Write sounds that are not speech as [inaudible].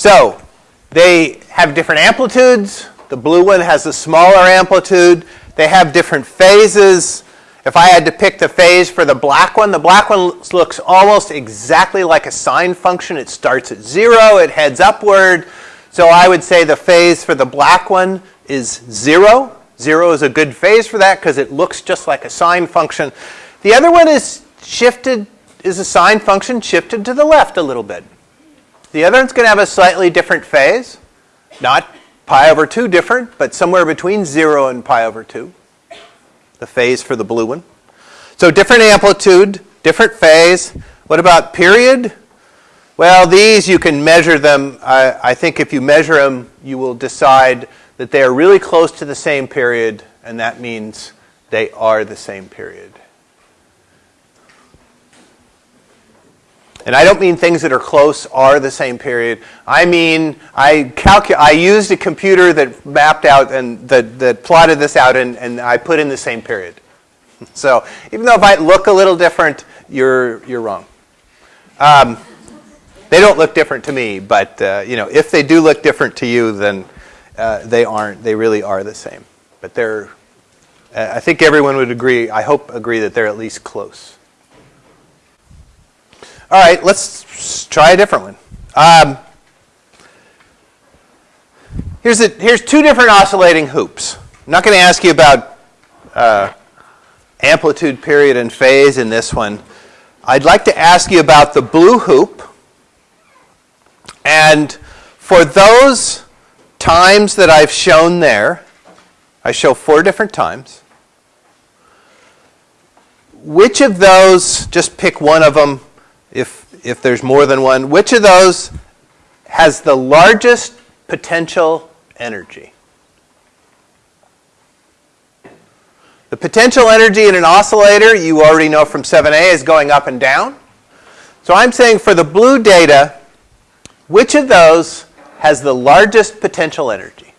So they have different amplitudes. The blue one has a smaller amplitude. They have different phases. If I had to pick the phase for the black one, the black one looks almost exactly like a sine function. It starts at zero, it heads upward. So I would say the phase for the black one is zero. Zero is a good phase for that because it looks just like a sine function. The other one is shifted, is a sine function shifted to the left a little bit. The other one's going to have a slightly different phase. Not pi over 2 different, but somewhere between 0 and pi over 2 the phase for the blue one. So different amplitude, different phase. What about period? Well, these you can measure them. I, I think if you measure them, you will decide that they are really close to the same period, and that means they are the same period. And I don't mean things that are close are the same period. I mean, I, calcu- I used a computer that mapped out and that, that plotted this out, and, and I put in the same period. [laughs] So even though it might look a little different, you're, you're wrong. Um, they don't look different to me, but uh, you know, if they do look different to you, then uh, they aren't. They really are the same. But they're, uh, I think everyone would agree, I hope agree that they're at least close. All right, let's try a different one. Um, here's, a, here's two different oscillating hoops. I'm not going to ask you about uh, amplitude, period, and phase in this one. I'd like to ask you about the blue hoop. And for those times that I've shown there, I show four different times. Which of those, just pick one of them, if, if there's more than one, which of those has the largest potential energy? The potential energy in an oscillator, you already know from 7a, is going up and down. So I'm saying for the blue data, which of those has the largest potential energy?